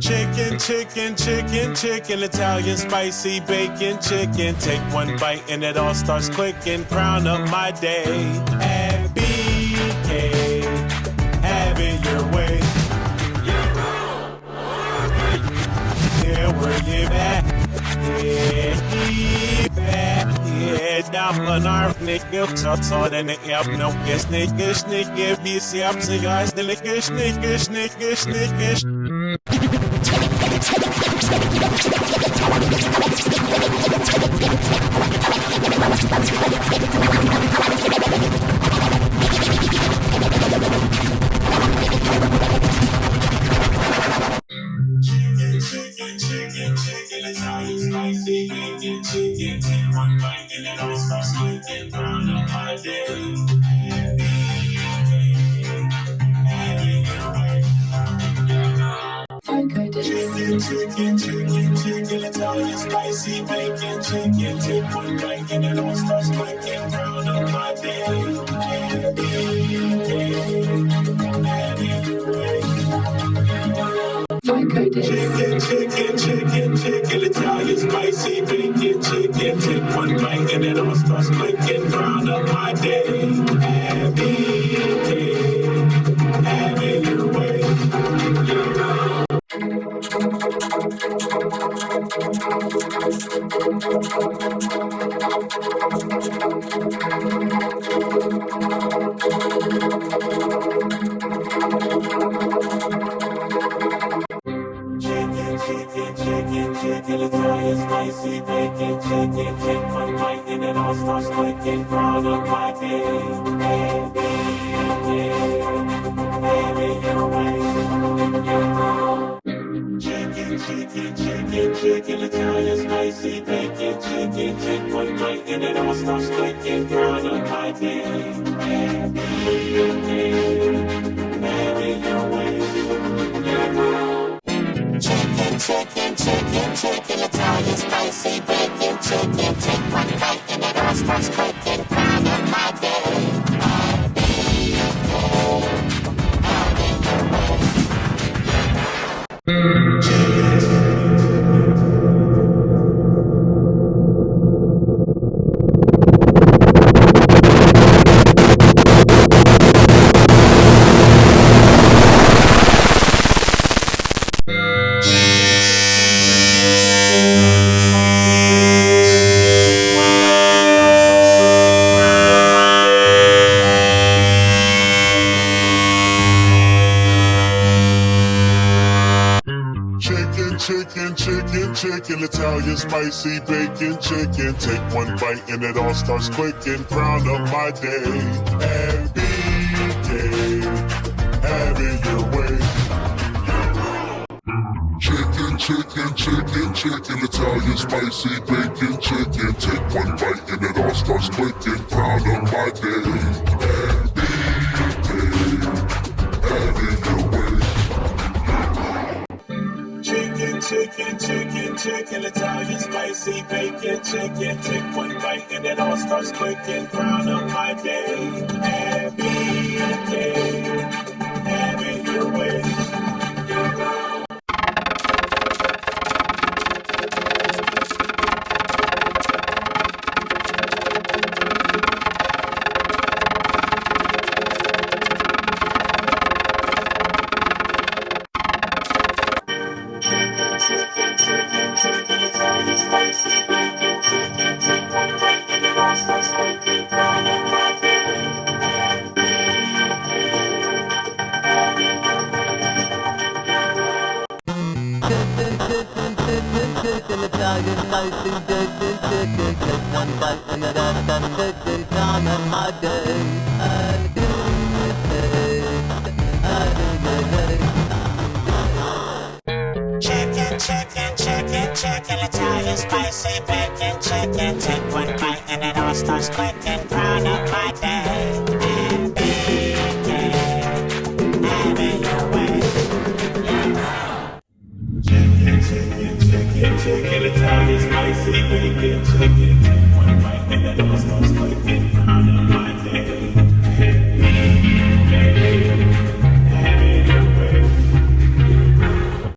Chicken, chicken, chicken, chicken, Italian spicy bacon, chicken. Take one bite and it all starts clicking. Crown up my day. At BK, have it your way. Yeah, you at? Yeah, back. Yeah, down our. Chicken, chicken, my day. Chicken, chicken, chicken, Italian spicy bacon, chicken. Take one bite and it all starts clicking. Brown up my day. Your. Chicken, chicken, chicken, chicken, Italian spicy bacon, chicken. Take one bite and it all starts clicking. Brown up my day. Happy day. Have it your way. Chicken, chicken, chicken, chicken, Italian spicy bacon, chicken. Take one bite and it all starts clicking. Brown up my day. Happy day. Have it your way. Chicken, chicken, chicken, Italian spicy bacon, chicken. Take one bite and it all starts clicking. Your way. Chicken, chicken, chicken, chicken, Italian spicy bacon, chicken. Take one bite and it all starts clicking. Crown of my day. Chicken, chicken, chicken, chicken, Italian spicy bacon, chicken. Take one bite and it all starts clicking. Crown up my day. Day. Have it your way. Chicken, chicken, chicken, chicken, Italian spicy bacon, chicken. Take one bite and it all starts clicking. Crown up my day. Chicken, Italian spicy bacon, chicken. Take one bite and it all starts clicking. Crown up my day. Happy day. Chicken, chicken, chicken, Italian spicy bacon, chicken. Take one bite and it all starts clicking. Crown up my day. Música